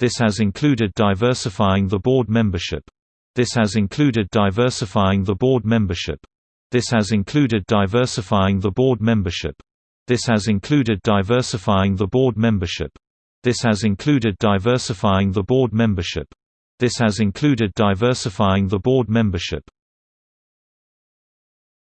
This has included diversifying the board membership. This has included diversifying the board membership. This has included diversifying the board membership. This has included diversifying the board membership. This has included diversifying the board membership. This has included diversifying the board membership.